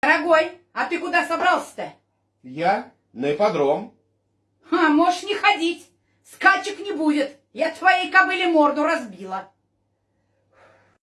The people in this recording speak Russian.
Дорогой, а ты куда собрался-то? Я на ипподром. А, можешь не ходить. Скачек не будет. Я твоей кобыле морду разбила.